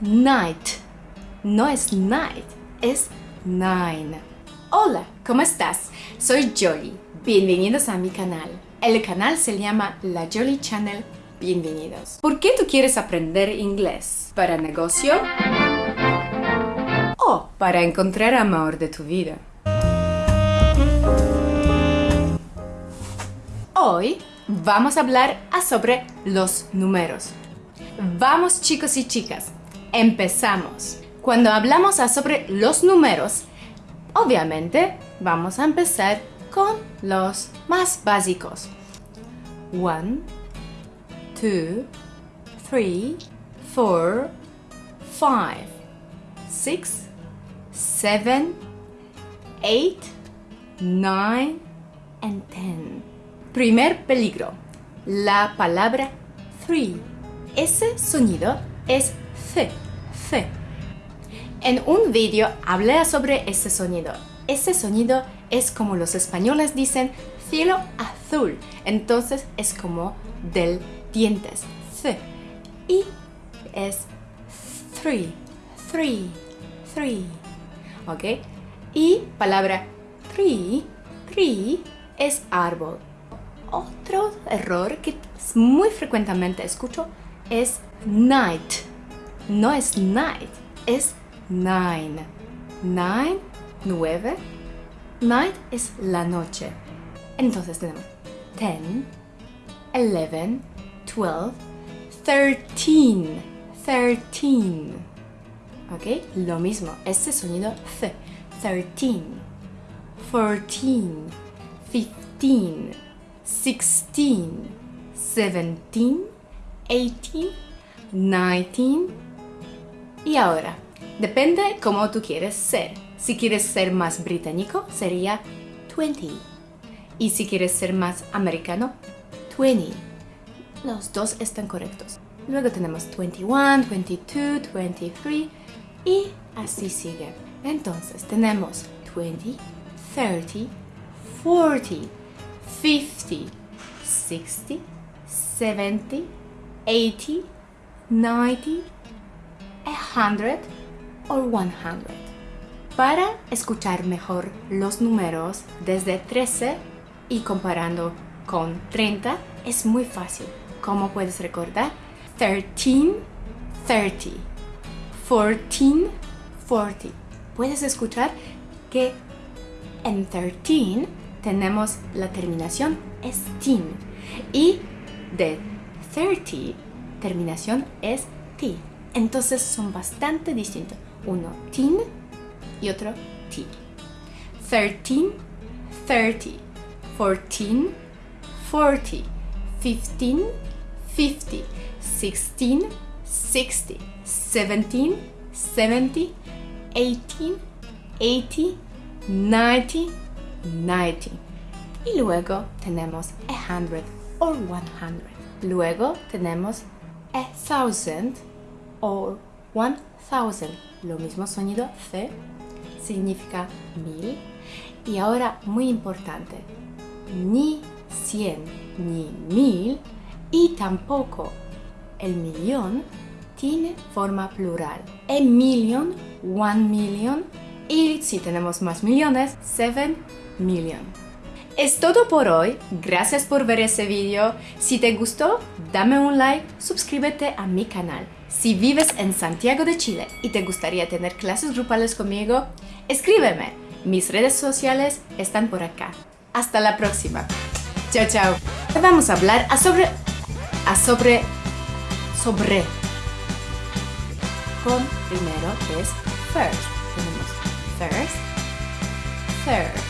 night. No es night, es nine. Hola, ¿cómo estás? Soy Jolly. Bienvenidos a mi canal. El canal se llama La Jolly Channel. Bienvenidos. ¿Por qué tú quieres aprender inglés? ¿Para negocio? ¿O para encontrar amor de tu vida? Hoy vamos a hablar sobre los números. Vamos chicos y chicas, empezamos. Cuando hablamos sobre los números, obviamente vamos a empezar con los más básicos. 1, 2, 3, 4, 5, 6, 7, 8, 9 and 10. Primer peligro, la palabra three. Ese sonido es C, C. En un vídeo hablé sobre ese sonido. Ese sonido es como los españoles dicen cielo azul. Entonces es como del dientes. C. Y es three, three, three. ¿Ok? Y palabra tree, tree es árbol. Otro error que muy frecuentemente escucho es night. No es night, es nine. Nine, nueve. Night es la noche. Entonces tenemos 10, 11, 12, 13. 13. ¿Ok? Lo mismo, este sonido C. 13, 14, 15, 16, 17, 18, 19 y ahora, depende cómo tú quieres ser. Si quieres ser más británico, sería 20. Y si quieres ser más americano, 20. Los dos están correctos. Luego tenemos 21, 22, 23 y así sigue. Entonces tenemos 20, 30, 40, 50, 60, 70, 80, 90, 100 o 100. Para escuchar mejor los números desde 13 y comparando con 30 es muy fácil. ¿Cómo puedes recordar? 13, 30. 14, 40. Puedes escuchar que en 13 tenemos la terminación es teen y de 30 terminación es t. Entonces son bastante distintos. Uno teen y otro t. 13, 30, 14, 40, 15, 50, 16, 60, 17, 70, 18, 80, 90, 90. Y luego tenemos a hundred or 100. Luego tenemos a thousand or 1000. Lo mismo sonido C significa mil. Y ahora muy importante, ni 100 ni mil y tampoco el millón tiene forma plural. A million, one million y si tenemos más millones, seven million. Es todo por hoy, gracias por ver ese video. Si te gustó, dame un like, suscríbete a mi canal. Si vives en Santiago de Chile y te gustaría tener clases grupales conmigo, escríbeme. Mis redes sociales están por acá. Hasta la próxima. Chao, chao. Vamos a hablar a sobre... a sobre... sobre... Con primero es first. Tenemos first, third,